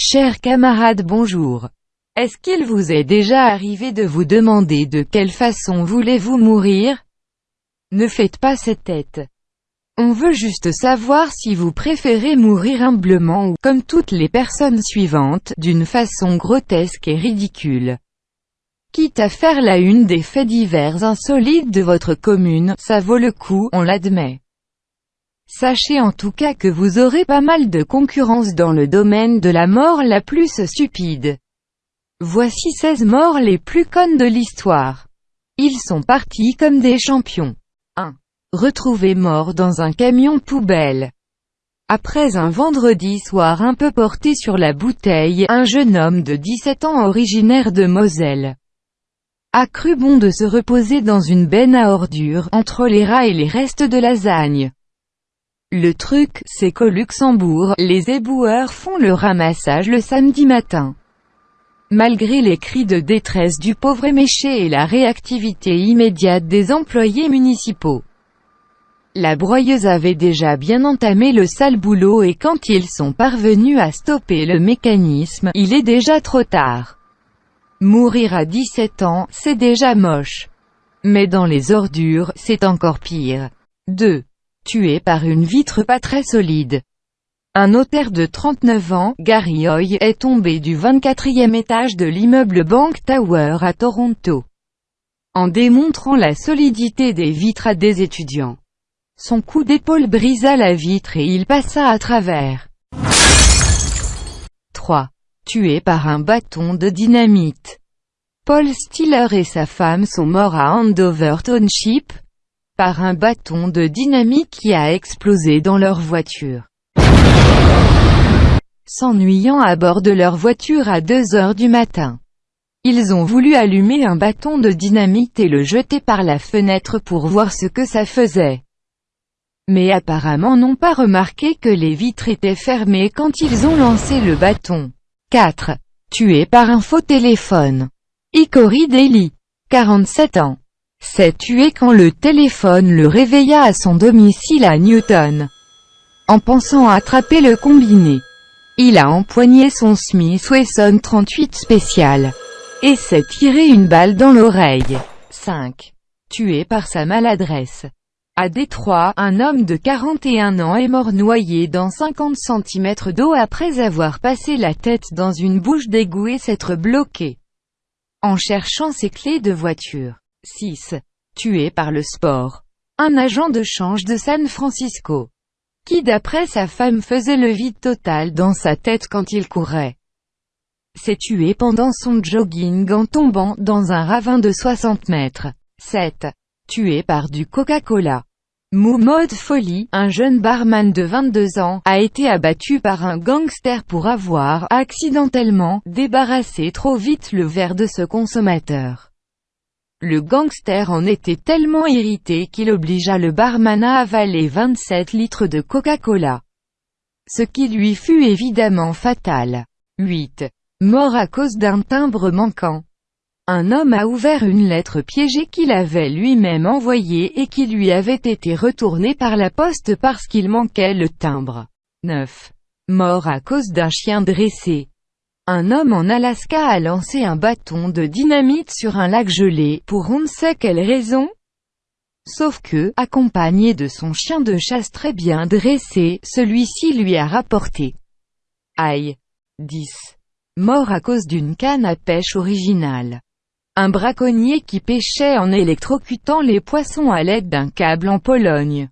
Chers camarades bonjour. Est-ce qu'il vous est déjà arrivé de vous demander de quelle façon voulez-vous mourir? Ne faites pas cette tête. On veut juste savoir si vous préférez mourir humblement ou, comme toutes les personnes suivantes, d'une façon grotesque et ridicule. Quitte à faire la une des faits divers insolites de votre commune, ça vaut le coup, on l'admet. Sachez en tout cas que vous aurez pas mal de concurrence dans le domaine de la mort la plus stupide. Voici 16 morts les plus connes de l'histoire. Ils sont partis comme des champions. 1. Retrouvé mort dans un camion poubelle. Après un vendredi soir un peu porté sur la bouteille, un jeune homme de 17 ans originaire de Moselle a cru bon de se reposer dans une benne à ordures, entre les rats et les restes de lasagne. Le truc, c'est qu'au Luxembourg, les éboueurs font le ramassage le samedi matin. Malgré les cris de détresse du pauvre éméché et la réactivité immédiate des employés municipaux. La broyeuse avait déjà bien entamé le sale boulot et quand ils sont parvenus à stopper le mécanisme, il est déjà trop tard. Mourir à 17 ans, c'est déjà moche. Mais dans les ordures, c'est encore pire. 2 tué par une vitre pas très solide. Un notaire de 39 ans, Gary Hoy, est tombé du 24e étage de l'immeuble Bank Tower à Toronto. En démontrant la solidité des vitres à des étudiants. Son coup d'épaule brisa la vitre et il passa à travers. 3. Tué par un bâton de dynamite. Paul Stiller et sa femme sont morts à Andover Township, par un bâton de dynamite qui a explosé dans leur voiture. S'ennuyant à bord de leur voiture à 2 heures du matin. Ils ont voulu allumer un bâton de dynamite et le jeter par la fenêtre pour voir ce que ça faisait. Mais apparemment n'ont pas remarqué que les vitres étaient fermées quand ils ont lancé le bâton. 4. Tué par un faux téléphone. Ikori Daly. 47 ans s'est tué quand le téléphone le réveilla à son domicile à Newton. En pensant attraper le combiné, il a empoigné son Smith Wesson 38 spécial et s'est tiré une balle dans l'oreille. 5. Tué par sa maladresse. À Détroit, un homme de 41 ans est mort noyé dans 50 cm d'eau après avoir passé la tête dans une bouche d'égout et s'être bloqué en cherchant ses clés de voiture. 6. Tué par le sport. Un agent de change de San Francisco. Qui d'après sa femme faisait le vide total dans sa tête quand il courait. S'est tué pendant son jogging en tombant dans un ravin de 60 mètres. 7. Tué par du Coca-Cola. Mode Folie, un jeune barman de 22 ans, a été abattu par un gangster pour avoir, accidentellement, débarrassé trop vite le verre de ce consommateur. Le gangster en était tellement irrité qu'il obligea le barman à avaler 27 litres de Coca-Cola. Ce qui lui fut évidemment fatal. 8. Mort à cause d'un timbre manquant. Un homme a ouvert une lettre piégée qu'il avait lui-même envoyée et qui lui avait été retournée par la poste parce qu'il manquait le timbre. 9. Mort à cause d'un chien dressé. Un homme en Alaska a lancé un bâton de dynamite sur un lac gelé, pour on ne sait quelle raison. Sauf que, accompagné de son chien de chasse très bien dressé, celui-ci lui a rapporté. Aïe. 10. Mort à cause d'une canne à pêche originale. Un braconnier qui pêchait en électrocutant les poissons à l'aide d'un câble en Pologne.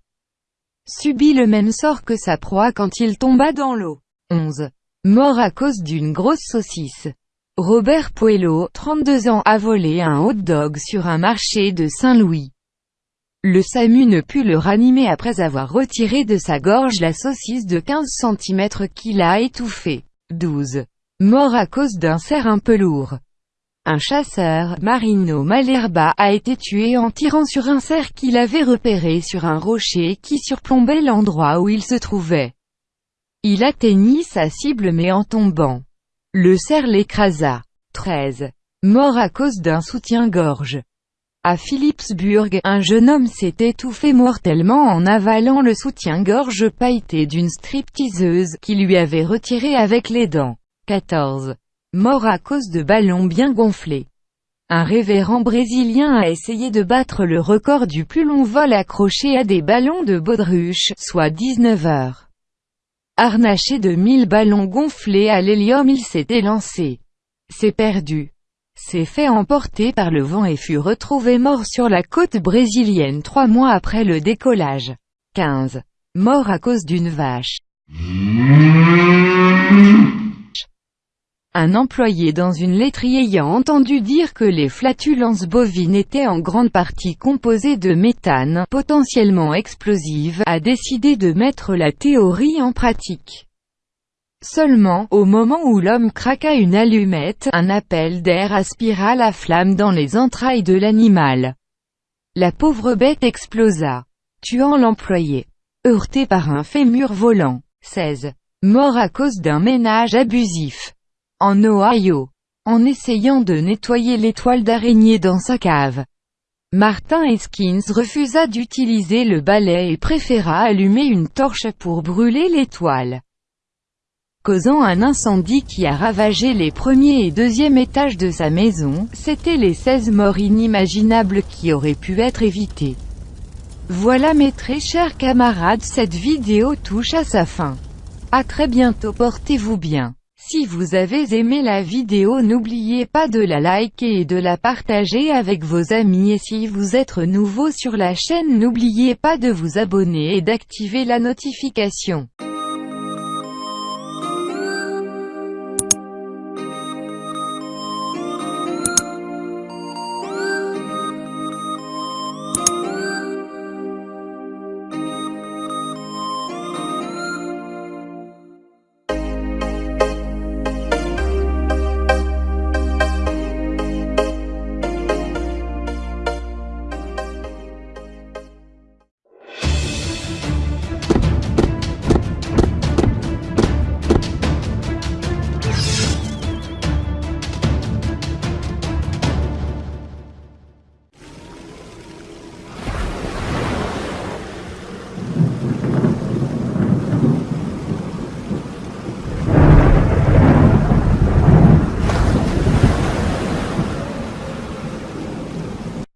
Subit le même sort que sa proie quand il tomba dans l'eau. 11 mort à cause d'une grosse saucisse. Robert Puello, 32 ans, a volé un hot dog sur un marché de Saint-Louis. Le SAMU ne put le ranimer après avoir retiré de sa gorge la saucisse de 15 cm qu'il a étouffée. 12. Mort à cause d'un cerf un peu lourd. Un chasseur, Marino Malerba, a été tué en tirant sur un cerf qu'il avait repéré sur un rocher qui surplombait l'endroit où il se trouvait. Il atteignit sa cible mais en tombant. Le cerf l'écrasa. 13. Mort à cause d'un soutien-gorge. À Philipsburg, un jeune homme s'est étouffé mortellement en avalant le soutien-gorge pailleté d'une stripteaseuse, qui lui avait retiré avec les dents. 14. Mort à cause de ballons bien gonflés. Un révérend brésilien a essayé de battre le record du plus long vol accroché à des ballons de baudruche, soit 19 heures. Harnaché de 1000 ballons gonflés à l'hélium il s'était lancé. C'est perdu. S'est fait emporter par le vent et fut retrouvé mort sur la côte brésilienne trois mois après le décollage. 15. Mort à cause d'une vache. Un employé dans une laiterie ayant entendu dire que les flatulences bovines étaient en grande partie composées de méthane, potentiellement explosive, a décidé de mettre la théorie en pratique. Seulement, au moment où l'homme craqua une allumette, un appel d'air aspira la flamme dans les entrailles de l'animal. La pauvre bête explosa, tuant l'employé. Heurté par un fémur volant. 16. Mort à cause d'un ménage abusif en Ohio, en essayant de nettoyer l'étoile d'araignée dans sa cave. Martin Eskins refusa d'utiliser le balai et préféra allumer une torche pour brûler l'étoile causant un incendie qui a ravagé les premiers et deuxième étages de sa maison, c'était les 16 morts inimaginables qui auraient pu être évitées. Voilà mes très chers camarades cette vidéo touche à sa fin. A très bientôt portez-vous bien. Si vous avez aimé la vidéo n'oubliez pas de la liker et de la partager avec vos amis et si vous êtes nouveau sur la chaîne n'oubliez pas de vous abonner et d'activer la notification.